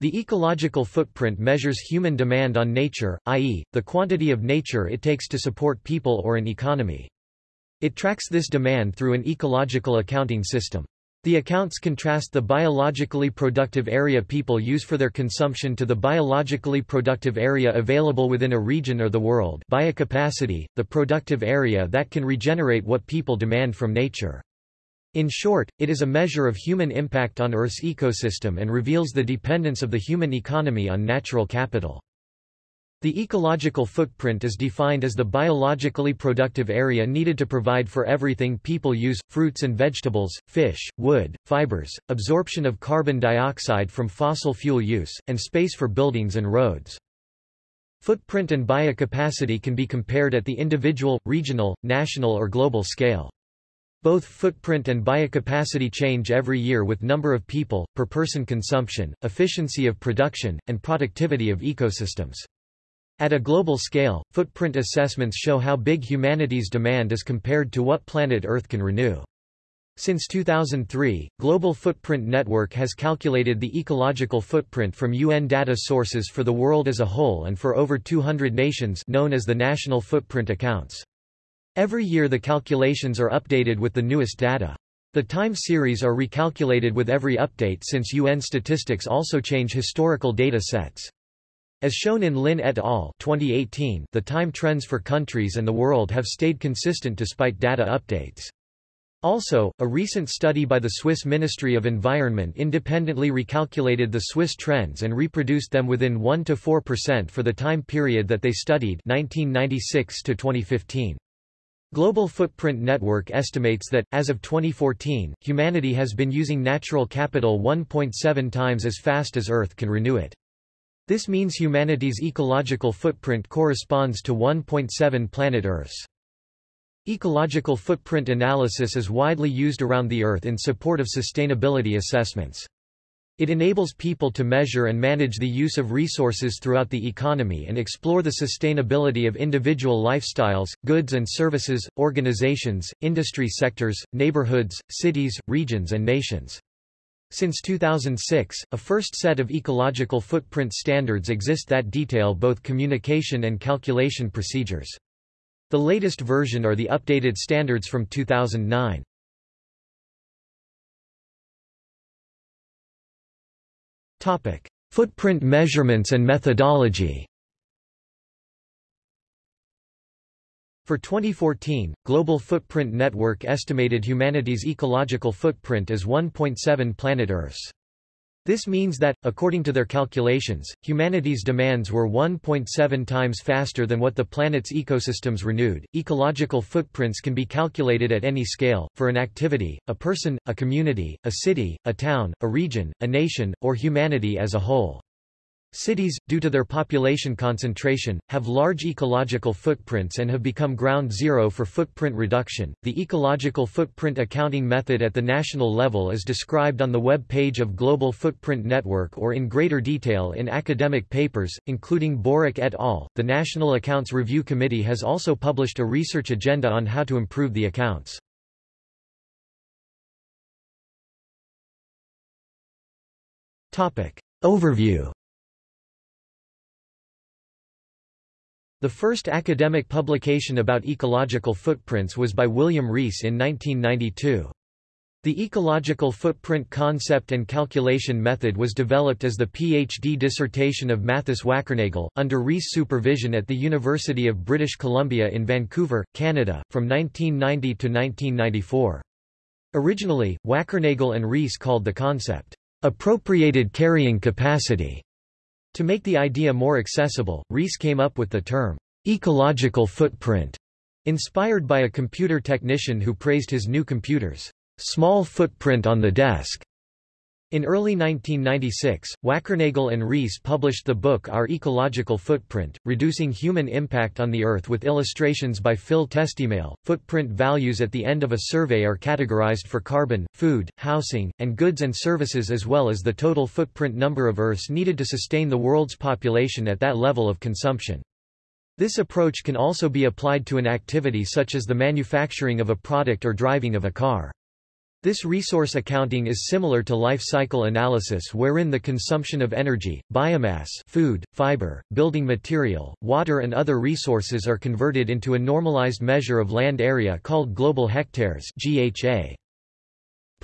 The ecological footprint measures human demand on nature, i.e., the quantity of nature it takes to support people or an economy. It tracks this demand through an ecological accounting system. The accounts contrast the biologically productive area people use for their consumption to the biologically productive area available within a region or the world biocapacity, the productive area that can regenerate what people demand from nature. In short, it is a measure of human impact on Earth's ecosystem and reveals the dependence of the human economy on natural capital. The ecological footprint is defined as the biologically productive area needed to provide for everything people use, fruits and vegetables, fish, wood, fibers, absorption of carbon dioxide from fossil fuel use, and space for buildings and roads. Footprint and biocapacity can be compared at the individual, regional, national or global scale. Both footprint and biocapacity change every year with number of people, per person consumption, efficiency of production, and productivity of ecosystems. At a global scale, footprint assessments show how big humanity's demand is compared to what planet Earth can renew. Since 2003, Global Footprint Network has calculated the ecological footprint from UN data sources for the world as a whole and for over 200 nations known as the National Footprint Accounts. Every year the calculations are updated with the newest data. The time series are recalculated with every update since UN statistics also change historical data sets. As shown in Lin et al. 2018, the time trends for countries and the world have stayed consistent despite data updates. Also, a recent study by the Swiss Ministry of Environment independently recalculated the Swiss trends and reproduced them within 1–4% for the time period that they studied 1996 to 2015. Global Footprint Network estimates that, as of 2014, humanity has been using natural capital 1.7 times as fast as Earth can renew it. This means humanity's ecological footprint corresponds to 1.7 planet Earths. Ecological footprint analysis is widely used around the Earth in support of sustainability assessments. It enables people to measure and manage the use of resources throughout the economy and explore the sustainability of individual lifestyles, goods and services, organizations, industry sectors, neighborhoods, cities, regions and nations. Since 2006, a first set of ecological footprint standards exist that detail both communication and calculation procedures. The latest version are the updated standards from 2009. Topic: Footprint measurements and methodology. For 2014, Global Footprint Network estimated humanity's ecological footprint as 1.7 planet Earths. This means that, according to their calculations, humanity's demands were 1.7 times faster than what the planet's ecosystems renewed. Ecological footprints can be calculated at any scale, for an activity, a person, a community, a city, a town, a region, a nation, or humanity as a whole. Cities, due to their population concentration, have large ecological footprints and have become ground zero for footprint reduction. The ecological footprint accounting method at the national level is described on the web page of Global Footprint Network or in greater detail in academic papers, including Borucke et al. The National Accounts Review Committee has also published a research agenda on how to improve the accounts. Topic. Overview The first academic publication about ecological footprints was by William Rees in 1992. The ecological footprint concept and calculation method was developed as the PhD dissertation of Mathis Wackernagel, under Rees' supervision at the University of British Columbia in Vancouver, Canada, from 1990 to 1994. Originally, Wackernagel and Rees called the concept, appropriated carrying capacity. To make the idea more accessible, Rees came up with the term, ecological footprint, inspired by a computer technician who praised his new computer's small footprint on the desk. In early 1996, Wackernagel and Rees published the book Our Ecological Footprint, Reducing Human Impact on the Earth with illustrations by Phil Testemale. Footprint values at the end of a survey are categorized for carbon, food, housing, and goods and services as well as the total footprint number of Earths needed to sustain the world's population at that level of consumption. This approach can also be applied to an activity such as the manufacturing of a product or driving of a car. This resource accounting is similar to life cycle analysis wherein the consumption of energy, biomass food, fiber, building material, water and other resources are converted into a normalized measure of land area called global hectares GHA.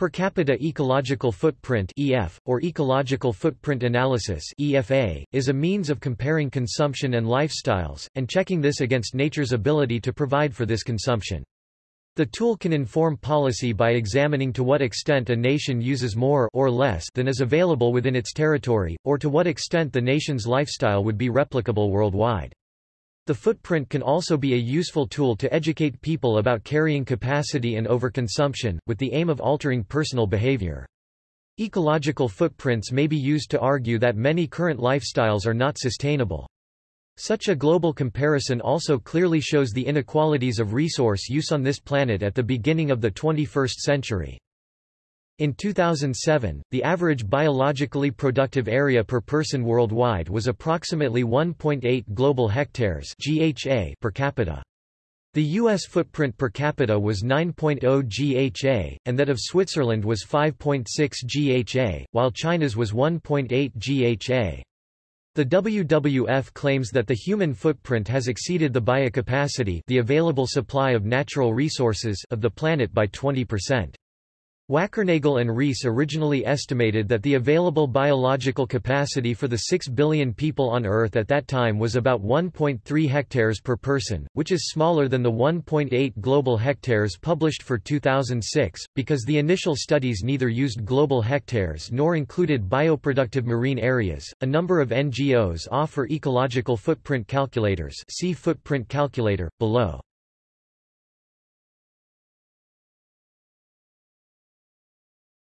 Per capita ecological footprint EF, or ecological footprint analysis EFA, is a means of comparing consumption and lifestyles, and checking this against nature's ability to provide for this consumption. The tool can inform policy by examining to what extent a nation uses more or less than is available within its territory, or to what extent the nation's lifestyle would be replicable worldwide. The footprint can also be a useful tool to educate people about carrying capacity and overconsumption, with the aim of altering personal behavior. Ecological footprints may be used to argue that many current lifestyles are not sustainable. Such a global comparison also clearly shows the inequalities of resource use on this planet at the beginning of the 21st century. In 2007, the average biologically productive area per person worldwide was approximately 1.8 global hectares (GHA) per capita. The U.S. footprint per capita was 9.0 GHA, and that of Switzerland was 5.6 GHA, while China's was 1.8 GHA. The WWF claims that the human footprint has exceeded the biocapacity the available supply of natural resources of the planet by 20%. Wackernagel and Rees originally estimated that the available biological capacity for the 6 billion people on Earth at that time was about 1.3 hectares per person, which is smaller than the 1.8 global hectares published for 2006, because the initial studies neither used global hectares nor included bioproductive marine areas. A number of NGOs offer ecological footprint calculators. See footprint calculator below.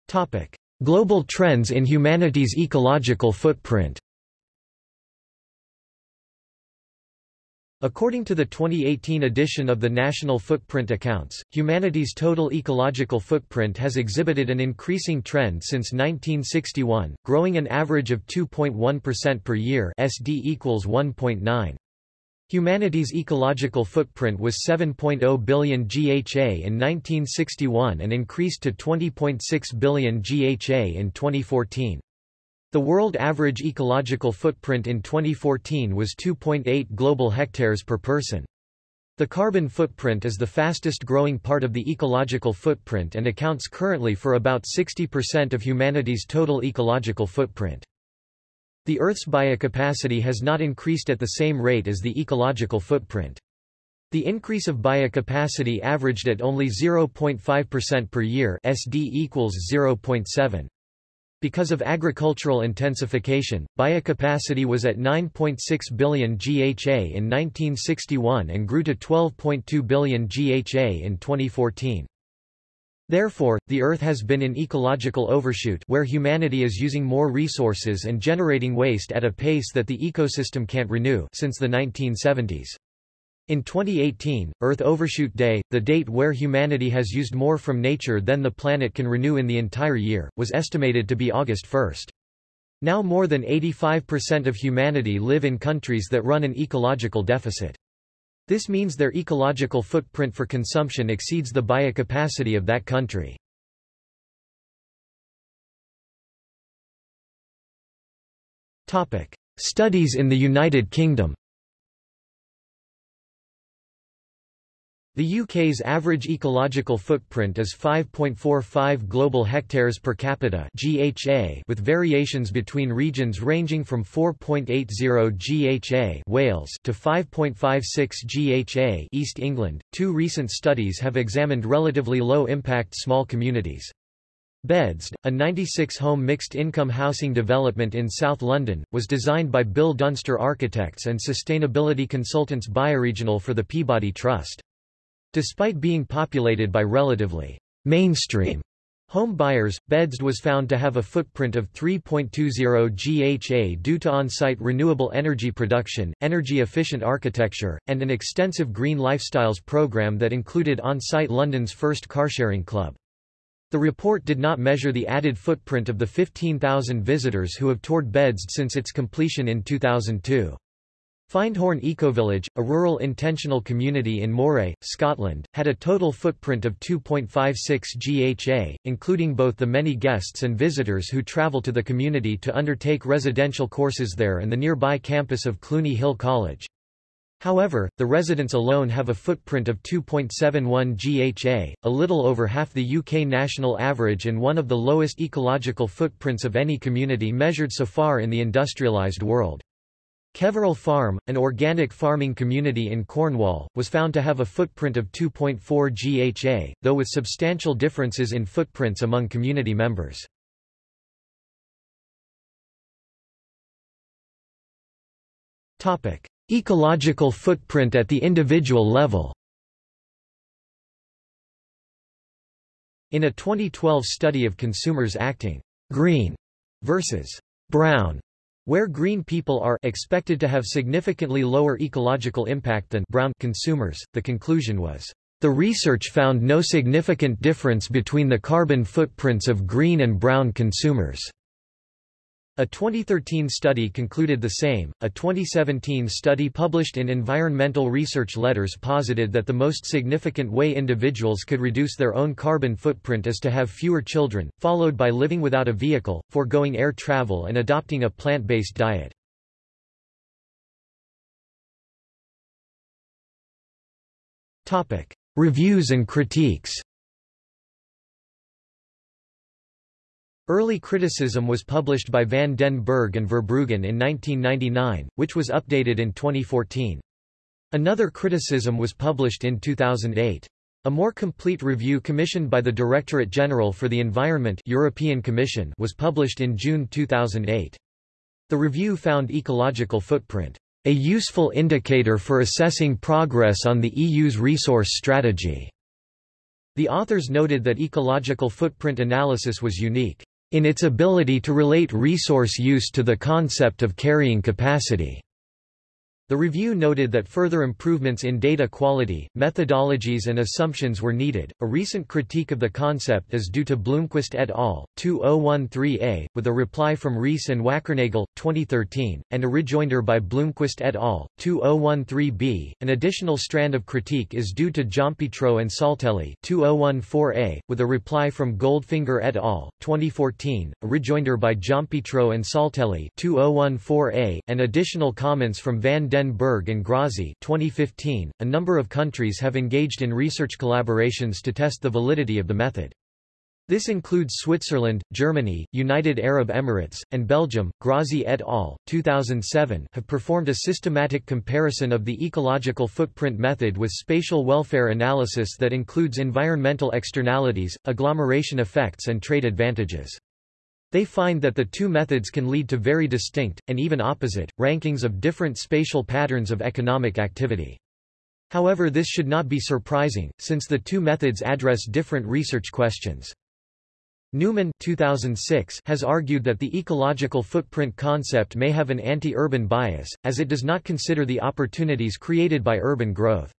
Topic: Global trends in humanity's ecological footprint. According to the 2018 edition of the National Footprint Accounts, humanity's total ecological footprint has exhibited an increasing trend since 1961, growing an average of 2.1% per year SD equals 1.9. Humanity's ecological footprint was 7.0 billion GHA in 1961 and increased to 20.6 billion GHA in 2014. The world average ecological footprint in 2014 was 2.8 global hectares per person. The carbon footprint is the fastest growing part of the ecological footprint and accounts currently for about 60% of humanity's total ecological footprint. The Earth's biocapacity has not increased at the same rate as the ecological footprint. The increase of biocapacity averaged at only 0.5% per year SD equals 0.7. Because of agricultural intensification, biocapacity was at 9.6 billion GHA in 1961 and grew to 12.2 billion GHA in 2014. Therefore, the Earth has been in ecological overshoot where humanity is using more resources and generating waste at a pace that the ecosystem can't renew since the 1970s. In 2018, Earth Overshoot Day, the date where humanity has used more from nature than the planet can renew in the entire year, was estimated to be August 1. Now more than 85% of humanity live in countries that run an ecological deficit. This means their ecological footprint for consumption exceeds the biocapacity of that country. Studies in the United Kingdom The UK's average ecological footprint is 5.45 global hectares per capita (GHA), with variations between regions ranging from 4.80 GHA (Wales) to 5.56 GHA (East England). Two recent studies have examined relatively low-impact small communities. BedZED, a 96-home mixed-income housing development in South London, was designed by Bill Dunster Architects and sustainability consultants Bioregional for the Peabody Trust. Despite being populated by relatively mainstream home buyers, BedZED was found to have a footprint of 3.20 GHA due to on-site renewable energy production, energy-efficient architecture, and an extensive green lifestyles program that included on-site London's first carsharing club. The report did not measure the added footprint of the 15,000 visitors who have toured BedZED since its completion in 2002. Findhorn Ecovillage, a rural intentional community in Moray, Scotland, had a total footprint of 2.56 GHA, including both the many guests and visitors who travel to the community to undertake residential courses there and the nearby campus of Cluny Hill College. However, the residents alone have a footprint of 2.71 GHA, a little over half the UK national average and one of the lowest ecological footprints of any community measured so far in the industrialised world. Keveral Farm, an organic farming community in Cornwall, was found to have a footprint of 2.4 GHA, though with substantial differences in footprints among community members. Ecological footprint at the individual level In a 2012 study of consumers acting green versus brown where green people are expected to have significantly lower ecological impact than brown consumers, the conclusion was, "...the research found no significant difference between the carbon footprints of green and brown consumers." A 2013 study concluded the same. A 2017 study published in Environmental Research Letters posited that the most significant way individuals could reduce their own carbon footprint is to have fewer children, followed by living without a vehicle, foregoing air travel and adopting a plant-based diet. Topic: Reviews and critiques. Early criticism was published by van den Bergh and Verbruggen in 1999, which was updated in 2014. Another criticism was published in 2008. A more complete review commissioned by the Directorate General for the Environment European Commission was published in June 2008. The review found ecological footprint a useful indicator for assessing progress on the EU's resource strategy. The authors noted that ecological footprint analysis was unique in its ability to relate resource use to the concept of carrying capacity. The review noted that further improvements in data quality, methodologies and assumptions were needed. A recent critique of the concept is due to Blomqvist et al. 2013a, with a reply from Rees and Wackernagel, 2013, and a rejoinder by Blomqvist et al. 2013b. An additional strand of critique is due to Giampietro and Saltelli, 2014a, with a reply from Goldfinger et al. 2014, a rejoinder by Giampietro and Saltelli, 2014a, and additional comments from Van den den Bergh and Grazi 2015, a number of countries have engaged in research collaborations to test the validity of the method. This includes Switzerland, Germany, United Arab Emirates, and Belgium. Grazi et al. 2007 have performed a systematic comparison of the ecological footprint method with spatial welfare analysis that includes environmental externalities, agglomeration effects and trade advantages. They find that the two methods can lead to very distinct, and even opposite, rankings of different spatial patterns of economic activity. However this should not be surprising, since the two methods address different research questions. Newman 2006 has argued that the ecological footprint concept may have an anti-urban bias, as it does not consider the opportunities created by urban growth.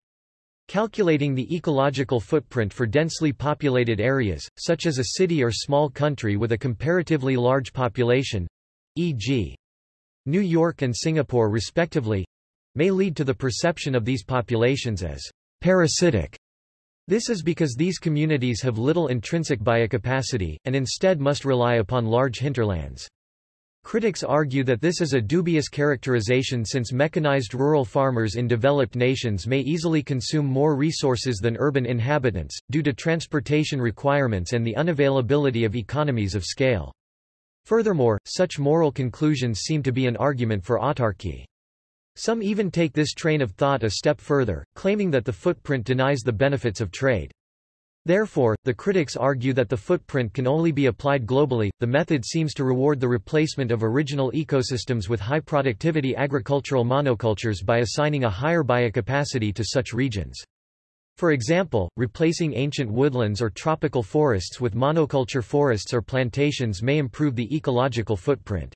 Calculating the ecological footprint for densely populated areas, such as a city or small country with a comparatively large population, e.g. New York and Singapore respectively, may lead to the perception of these populations as parasitic. This is because these communities have little intrinsic biocapacity, and instead must rely upon large hinterlands. Critics argue that this is a dubious characterization since mechanized rural farmers in developed nations may easily consume more resources than urban inhabitants, due to transportation requirements and the unavailability of economies of scale. Furthermore, such moral conclusions seem to be an argument for autarky. Some even take this train of thought a step further, claiming that the footprint denies the benefits of trade. Therefore, the critics argue that the footprint can only be applied globally. The method seems to reward the replacement of original ecosystems with high productivity agricultural monocultures by assigning a higher biocapacity to such regions. For example, replacing ancient woodlands or tropical forests with monoculture forests or plantations may improve the ecological footprint.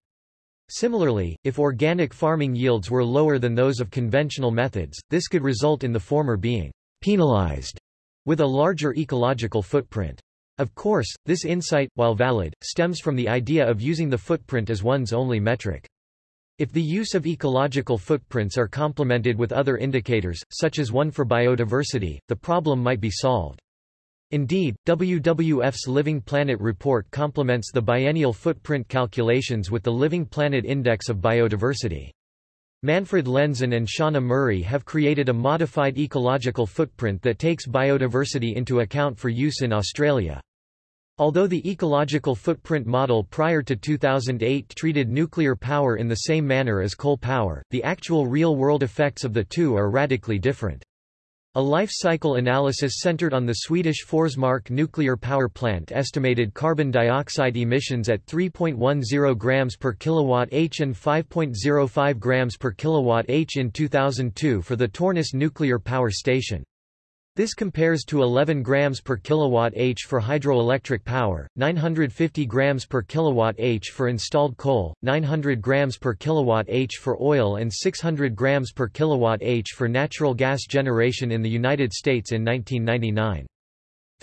Similarly, if organic farming yields were lower than those of conventional methods, this could result in the former being penalized with a larger ecological footprint. Of course, this insight, while valid, stems from the idea of using the footprint as one's only metric. If the use of ecological footprints are complemented with other indicators, such as one for biodiversity, the problem might be solved. Indeed, WWF's Living Planet report complements the biennial footprint calculations with the Living Planet Index of Biodiversity. Manfred Lenzen and Shauna Murray have created a modified ecological footprint that takes biodiversity into account for use in Australia. Although the ecological footprint model prior to 2008 treated nuclear power in the same manner as coal power, the actual real-world effects of the two are radically different. A life cycle analysis centered on the Swedish Forsmark nuclear power plant estimated carbon dioxide emissions at 3.10 grams per kilowatt h and 5.05 grams per kilowatt h in 2002 for the Torness nuclear power station. This compares to 11 grams per kilowatt h for hydroelectric power, 950 grams per kilowatt h for installed coal, 900 grams per kilowatt h for oil and 600 grams per kilowatt h for natural gas generation in the United States in 1999.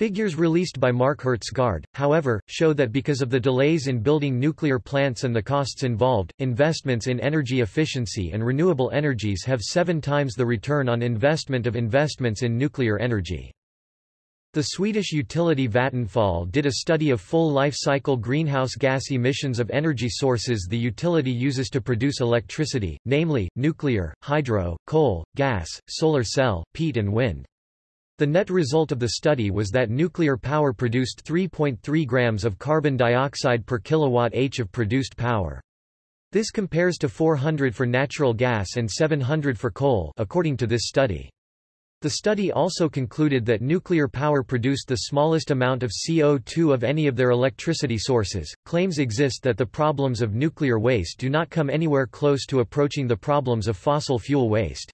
Figures released by Mark Hertsgaard, however, show that because of the delays in building nuclear plants and the costs involved, investments in energy efficiency and renewable energies have seven times the return on investment of investments in nuclear energy. The Swedish utility Vattenfall did a study of full life cycle greenhouse gas emissions of energy sources the utility uses to produce electricity, namely, nuclear, hydro, coal, gas, solar cell, peat and wind. The net result of the study was that nuclear power produced 3.3 grams of carbon dioxide per kilowatt h of produced power. This compares to 400 for natural gas and 700 for coal according to this study. The study also concluded that nuclear power produced the smallest amount of CO2 of any of their electricity sources. Claims exist that the problems of nuclear waste do not come anywhere close to approaching the problems of fossil fuel waste.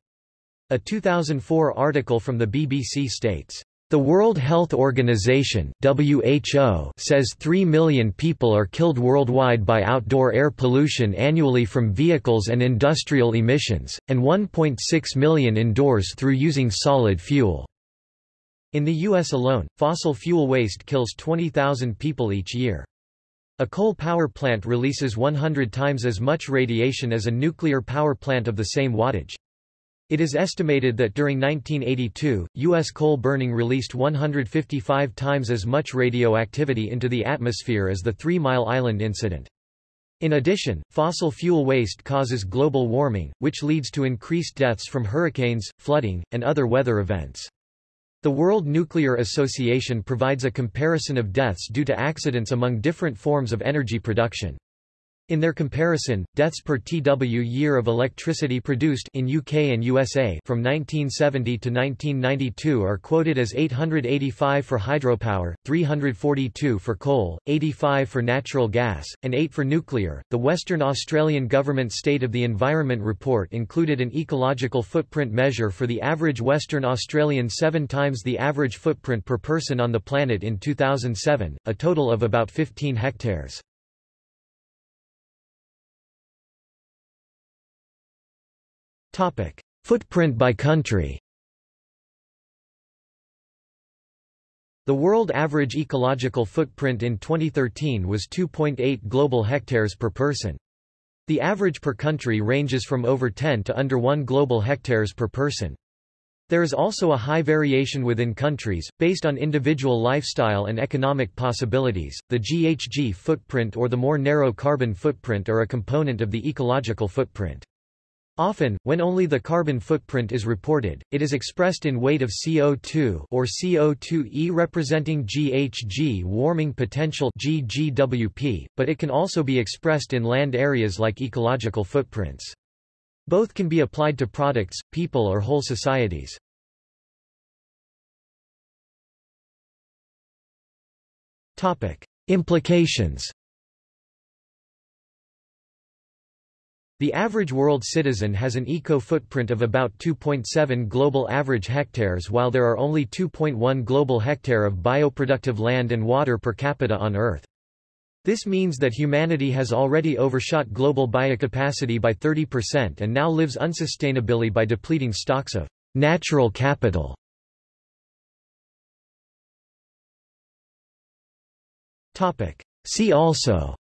A 2004 article from the BBC states, the World Health Organization WHO says 3 million people are killed worldwide by outdoor air pollution annually from vehicles and industrial emissions, and 1.6 million indoors through using solid fuel. In the U.S. alone, fossil fuel waste kills 20,000 people each year. A coal power plant releases 100 times as much radiation as a nuclear power plant of the same wattage. It is estimated that during 1982, U.S. coal burning released 155 times as much radioactivity into the atmosphere as the Three Mile Island incident. In addition, fossil fuel waste causes global warming, which leads to increased deaths from hurricanes, flooding, and other weather events. The World Nuclear Association provides a comparison of deaths due to accidents among different forms of energy production. In their comparison, deaths per TW year of electricity produced in UK and USA from 1970 to 1992 are quoted as 885 for hydropower, 342 for coal, 85 for natural gas, and 8 for nuclear. The Western Australian Government State of the Environment report included an ecological footprint measure for the average Western Australian 7 times the average footprint per person on the planet in 2007, a total of about 15 hectares. Footprint by country. The world average ecological footprint in 2013 was 2.8 global hectares per person. The average per country ranges from over 10 to under 1 global hectares per person. There is also a high variation within countries, based on individual lifestyle and economic possibilities. The GHG footprint or the more narrow carbon footprint are a component of the ecological footprint. Often, when only the carbon footprint is reported, it is expressed in weight of CO2 or CO2e representing GHG warming potential GGWP, but it can also be expressed in land areas like ecological footprints. Both can be applied to products, people or whole societies. Topic: Implications The average world citizen has an eco-footprint of about 2.7 global average hectares while there are only 2.1 global hectare of bioproductive land and water per capita on Earth. This means that humanity has already overshot global biocapacity by 30% and now lives unsustainably by depleting stocks of natural capital. See also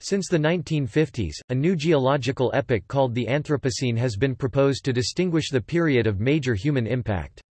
Since the 1950s, a new geological epoch called the Anthropocene has been proposed to distinguish the period of major human impact.